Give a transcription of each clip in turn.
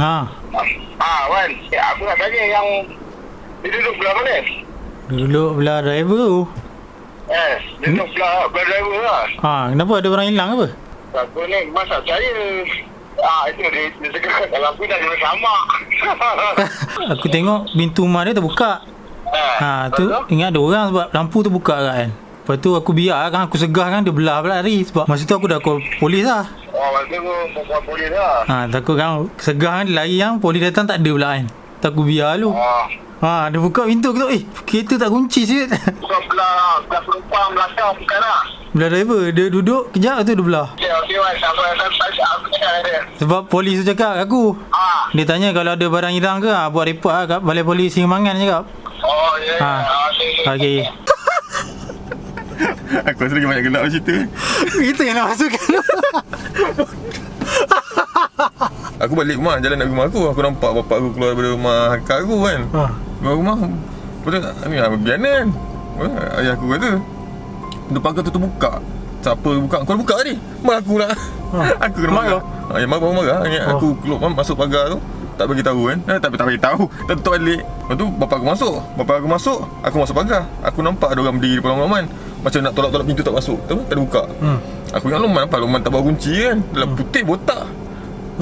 Ha. Ah, Wan. Ya, aku nak tanya yang dia duduk belah mana? Duduk belah driver tu. Eh, dia duduk belah, belah driver lah. Ha, kenapa ada orang hilang apa? Aku ni masa saya Ah, itu dia, dia cakap dalam aku dah sama. Aku tengok pintu rumah dia terbuka. Ha, tu ingat ada orang sebab lampu tu buka kan. Lepas tu aku biar kan aku segah kan dia belah pula lari sebab masa tu aku dah call polis lah. Oh, masa tu perempuan polis lah. Ha, takut kan segah kan lari kan polis datang tak ada pula kan. Tak aku biar lu. Oh, Ha, dia buka pintu aku tu eh kereta tak kunci siut. bukan belah, belah penumpang belakang bukan lah. belah driver dia duduk kejap tu dia belah. Okey, okey, Wan. Sampai, sampai, aku cakap ada. Sebab polis tu cakap aku. Ah, Dia tanya kalau ada barang hilang ke ha, buat report lah kat balai polis Singamangan cakap. oh, ya. Ha. Ah, okey, okey. Aku rasa lagi banyak gelap cerita Itu yang nak masukkan. Aku balik rumah Jalan nak pergi rumah aku. Aku nampak bapak aku keluar daripada rumah kakak aku kan. Ha. Keluar rumah. Lepas tu Ni apa biana kan Ayah aku kata Depan kau tu terbuka Siapa buka? Kau dah buka tadi? Mak aku lah Ha. Aku kena marah. Ha, Ya mak baru marah. Ingat Oh. aku keluar masuk pagar tu tak bagi tahu kan. Eh, Tak tak bagi tahu. Tak tutup balik. Lepas tu bapak aku masuk. Bapak aku masuk Aku masuk pagar. Aku nampak ada orang berdiri depan Loman Macam nak tolak-tolak pintu tak masuk. Tak ada buka. Hmm. Aku ingat Loman apa Loman tak bawa kunci kan? Dalam putih botak.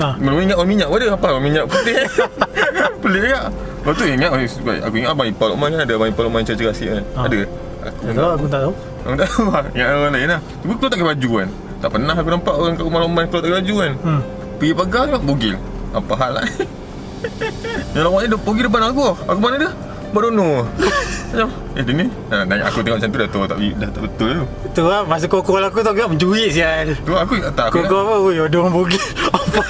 Ha. Belum ingat orang minyak pun ada. Apa? Orang minyak putih. Pelik tak Lepas tu ingat sebab Aku ingat Abang Ipal Lokman kan? Ada Abang Ipal Lokman cerita rahsia kan? Ah. Ada. Aku Tak tahu aku tak tahu. Aku tak tahu. Ingat orang lain lah. Cuma keluar tak pakai baju kan? Tak pernah aku nampak orang kat rumah Lokman Keluar tak pakai baju kan? Hmm. Pergi pagar tengok bogil. Apa hal lah Yang ni dia pergi depan aku. Aku mana dia? Barono Macam Eh dia ni nah, nanya Aku tengok macam tu dah tahu tak, dah tak betul tu. Tu lah masa kau call aku tu aku mencuit sial. Tu aku tak aku kau apa? Oi, ada orang. Apa?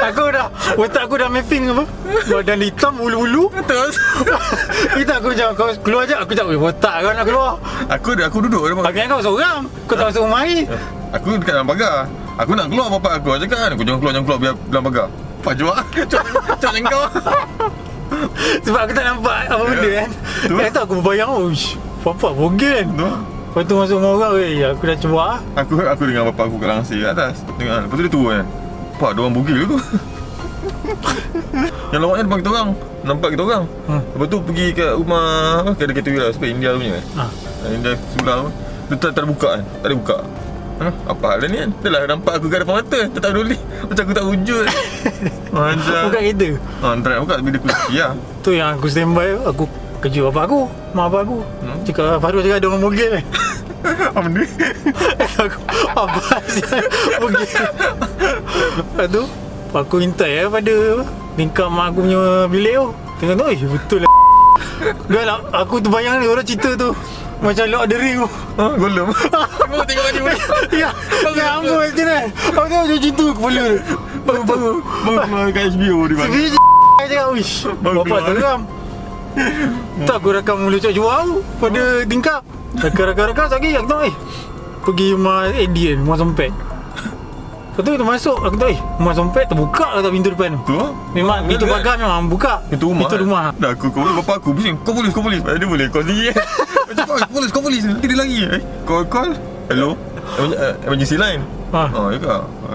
Aku dah Otak aku dah mapping apa? Badan hitam Ulu-ulu. Terus Kita aku macam Kau keluar je Aku cakap "Oi, Otak kau nak keluar. Aku dah aku duduk ingat kau seorang Kau tak masuk rumah ni Aku dekat dalam pagar. Aku nak keluar bapak aku Aku cakap kan Aku jangan keluar Jangan keluar biar dalam pagar. Apa jual Cak macam kau Sebab aku tak nampak Apa benda Ya. kan? Tu. Eh tak aku berbayang. Oh Apa bogil kan? Lepas tu masuk rumah orang Eh aku dah cuba Aku aku dengan bapak aku kat langsir kat atas. Tengok kan Lepas tu dia turun kan? Pak ada orang bugil tu Yang lawak ni depan kita orang Nampak kita orang. Hmm. Lepas tu pergi ke rumah Kedai kereta wira Sebab India punya kan? Ha. India sebelah tu Dia tak, tak ada buka kan? Tak ada buka Ha? Apa hal ni? Kan lah nampak aku kat depan mata Dia tak peduli Macam aku tak wujud. Macam Buka kereta Ha, nak buka Bila kunci lah Tu yang aku standby Aku kejut bapak aku Mak bapak aku. Hmm. Cakap Farul cakap ada orang bogil kan Apa benda? Aku Apa sial Bogil Lepas tu Aku minta ya pada Tingkap mak aku punya bilik tu. Tengok tu Eh betul lah. Dah lah Aku terbayang ni orang cerita tu Macam Lord of the Ring tu. Ha, golem. Tengok tengok baju Ya Ya ampun macam ni. Aku tengok macam cerita kepala. Tu Baru-baru Baru keluar kat HBO di mana Tapi cakap Wish Baru Bapak teram Tak aku rakam mulut cak jual Pada tingkap. Rakam-rakam lagi Aku tahu eh Pergi rumah Eddie kan Rumah sompet. Lepas tu kita masuk Aku tahu eh Rumah sompet terbuka ke tak pintu depan? Tu? Tu lah Memang pintu Dia- pagar memang buka. Itu rumah Pintu kan? rumah. Dah aku kau bapak aku bising Kau polis kau polis Dia boleh kau sendiri kau polis kau polis Nanti dia lari eh. Call call. Hello? Eh, Emergency line? Ha. Oh ya ke?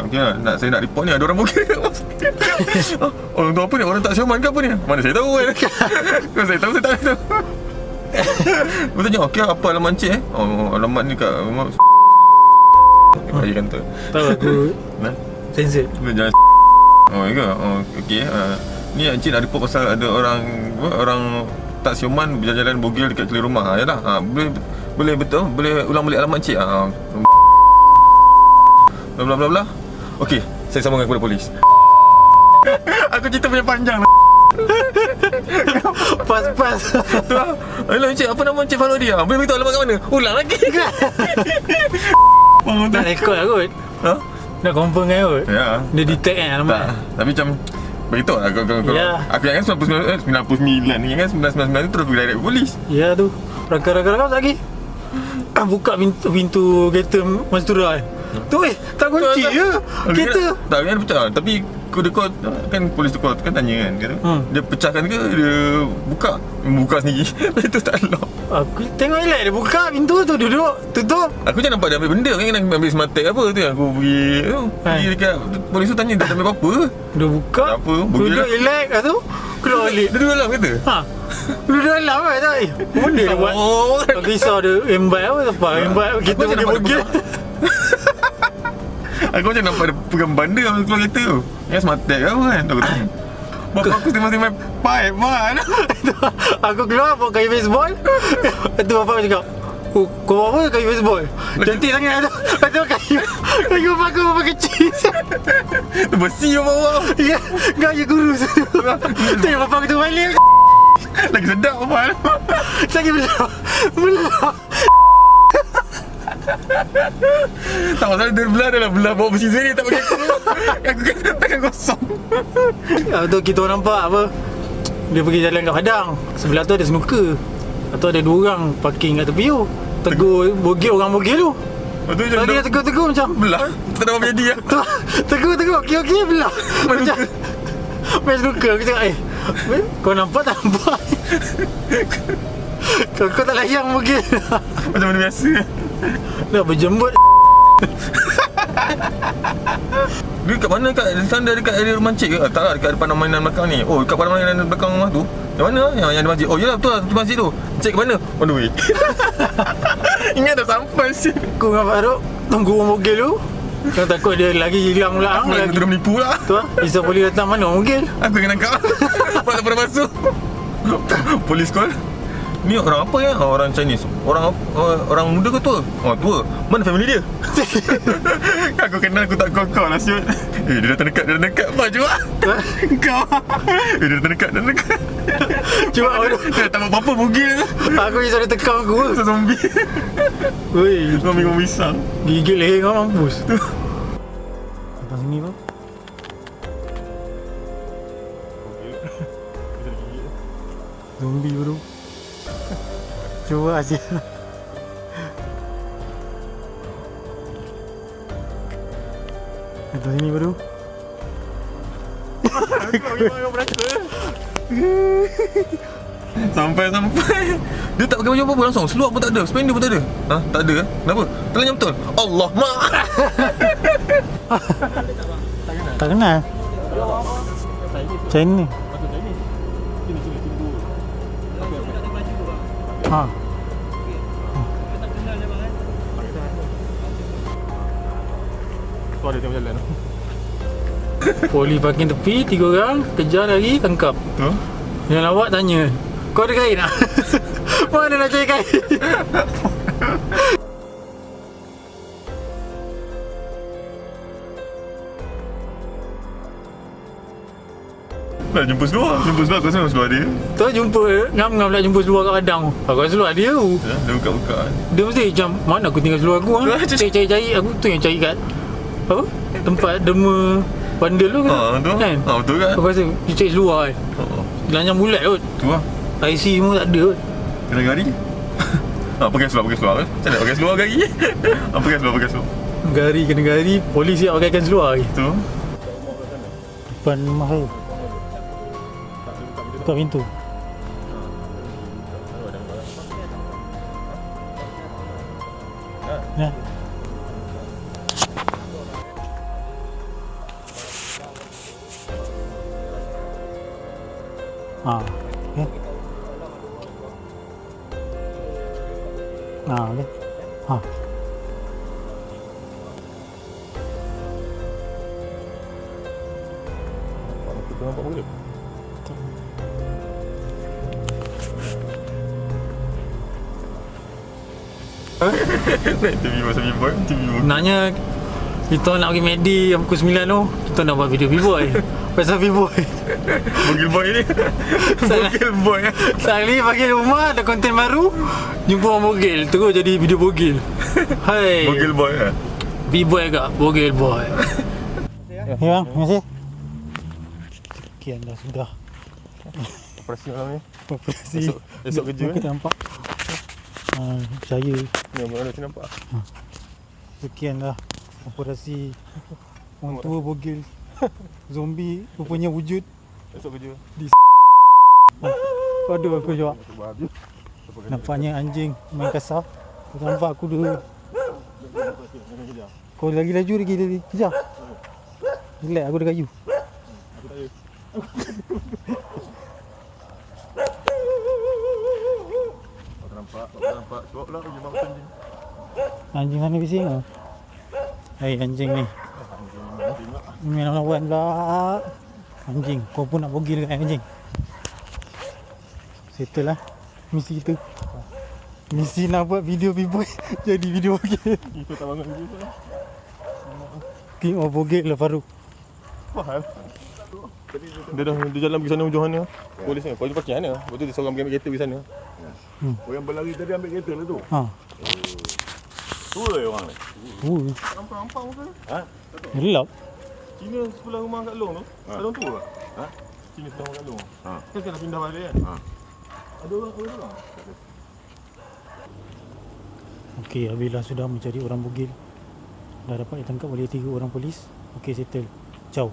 Okay lah. Nak, Saya nak report ni Ada orang bukit oh, Orang tu apa ni? Orang tak siaman ke apa ni? Mana saya tahu kan Kalau saya tahu saya tak tahu. Lepas tanya Okay apa alamat cik eh? Oh alamat ni kat rumah. Bagi kantor. Tahu aku. Nah. Dia jangan Oh ya ke? Oh okey. Uh, ni Encik nak report pasal ada orang orang tak siuman berjalan-jalan bogil dekat keliling rumah. Ha, yalah. Ha, boleh boleh betul boleh ulang balik alamat encik. Ha. Bla bla bla bla. Okey, saya sambungkan kepada polis. Aku cerita punya panjang lah. Pas-pas Tu lah. Hello encik, apa nama encik Farodi? Ha, boleh beritahu alamat kat mana? Ulang lagi. Nak tak? rekod lah kot Ha? Nak confirm kan kot Ya. Dia detect kan alamat Tak, tapi macam Beritahu lah kalau, kalau, kalau Ya. Aku ingatkan 99, eh, 99 Ni ingatkan 999 tu terus pergi direct polis. Ya tu. Rakam-rakam lagi. Buka pintu, pintu kereta Mas Tura kan Tu eh Tak kunci je Kereta. Tak kan pecah Tapi kau call Kan polis tu call Kan tanya kan dia, Hmm. dia pecahkan ke Dia buka Buka sendiri. Itu tak lock. Aku tengok elak dia buka pintu tu Duduk Tutup. Aku je nampak dia ambil benda Kan nak ambil smart tag apa tu Aku pergi tu, Pergi Hai. dekat Polis tu tanya Dia ambil apa-apa. Dia buka Tak apa, Duduk lah. elak Lepas tu Keluar balik. Dia duduk dalam kereta Ha. Duduk dalam kan tak? Eh Benda dia buat? Oh. Aku risau dia Embat apa Apa. Embat Kita Aku Aku macam nampak pegang benda Masa keluar kereta tu. Yang smart tag apa kan? Aku tanya Bapak aku tengah main pipe man. Aku keluar bawa kayu baseball. Tu bapak cakap Oh, kau bawa apa kayu baseball? Cantik sangat. Tu Lepas tu kayu Kayu bapak aku bapak kecil. Tu besi yang bawah Ya Gaya kurus Tu yang bapak aku tu balik. Lagi sedap man Lagi belak Belak Tak masalah dia belah dia lah. Belah bawa besi sini Tak pakai aku. Aku kan tangan kosong. Lepas tu kita nampak apa? Dia pergi jalan kat Padang. Sebelah tu ada snooker Lepas tu ada dua orang Parking kat tepi tu. Tegur bogel orang bogel tu. Lepas tu macam dia dah tegur-tegur macam belah. Tak ada apa jadi lah Tegur-tegur. Okey-okey belah. Macam Main snooker Aku cakap eh weh, Kau nampak tak nampak? Kau, kau tak layan bogel Macam mana biasa Dah berjembut Dia kat mana? Kat Sana dekat area rumah cik ke? Tak lah dekat depan mainan belakang ni. Oh dekat pada mainan belakang rumah tu? Yang mana yang, yang ada masjid. Oh yelah betul lah tu masjid tu. Cik ke mana? On the way. Ingat dah sampai sih? Aku dengan Farouk Tunggu orang bogel tu. Kau takut dia lagi hilang pula Aku lagi. terus menipu lah. Tu lah Bisa polis datang mana bogel? Aku kena Sebab tak pernah masuk. Polis call Ni orang apa ya? Oh, orang Chinese. Orang apa- oh, orang muda ke tua? Oh tua. Mana family dia? aku kenal aku tak kau-kau lah siut Eh dia datang dekat Dia datang dekat. Baju lah Kau. Eh dia datang dekat Dia datang dekat. Cuma aku, Dia tak buat apa-apa Bugil? Aku risau dia tekan aku. Zombie. Woi Zombie kau pisang Gigit leher kau mampus. Datang sini bang. Zombie bro Cuba aja. Datang sini bro. Sampai-sampai Dia tak pakai baju apa-apa langsung. Seluar pun tak ada. Spender pun tak ada. Ha? Tak ada eh? Kenapa? Telanjang betul? Allah mak! Tak kenal? China Ha Tu ada tengok jalan Poli parking tepi Tiga orang Kejar lagi Tangkap Tu Yang lawak tanya Kau ada kain tak? Mana nak cari kain? Nak jumpa seluar. Jumpa seluar Aku rasa memang seluar dia. Tu jumpa. Ngam-ngam nak jumpa seluar kat padang tu Aku rasa seluar dia. Tu Ya, Dia buka-buka Dia mesti macam Mana aku tinggal seluar aku ha? Cari-cari Aku tu yang cari kat Apa? Tempat dema Bandel tu Ha tu. Kan? Ha betul kan Aku rasa Dia cari seluar kan Ha Lanjang bulat kot. Tu lah. IC semua tak ada kot. Kena gari? Ha pakai seluar pakai seluar. Kan Macam mana pakai seluar gari? Ha pakai seluar pakai seluar. Gari kena gari Polis siap pakaikan seluar lagi. Tu. Depan saya Buka pintu Ya. Ah, okey. Ah, okey. Ah. Kita nampak boleh Nak interview pasal B-boy Interview Sebenarnya kita nak pergi Medi yang pukul 9 tu Kita nak buat video B-Boy Pasal B-Boy Bogil boy ni. Bogil boy. Sekali pagi rumah ada konten baru Jumpa orang bogil Terus jadi video bogil Hai. Bogil boy lah B-Boy agak Bogil boy. Ya bang, terima kasih. Sekian dah sudah. Operasi malam ni. Operasi. Esok- esok kerja, Kita nampak. Uh, Saya Ni abang ada nampak? Sekian dah Operasi Orang tua bogil. Zombie rupanya wujud. Esok kerja. Aduh aku jawab. Nampaknya anjing main kasar. Kau nampak aku dulu. Kau lagi laju lagi lagi. Kejar. Relax aku dah kayu Aku nampak, aku nampak. Cuba pula pergi bangsa anjing. Anjing mana bising ah? Hai anjing ni Main lawan pula Anjing kau pun nak bogil kan anjing Settle lah Misi kita Misi nak buat video b-boy Jadi video bogil Itu tak bangun tu. King of bogil lah Farouk Faham? Dia dah dia jalan pergi sana hujung sana. Polis ni, polis parking sana. Lepas tu dia seorang pergi ambil kereta pergi sana. Oh yang berlari tadi ambil kereta lah tu. Ha Tua je orang ni. Uh, Nampak-nampak muka. Ha? gelap Cina sebelah rumah Kak Long tu. Ha. Orang tua. Ha? Cina sebelah rumah Kak Long. Ha. Kan kena pindah balik kan? Ha. Ada orang, ada orang. Okey, Abilah sudah mencari orang bogil Dah dapat ditangkap oleh tiga orang polis Okey, settle Ciao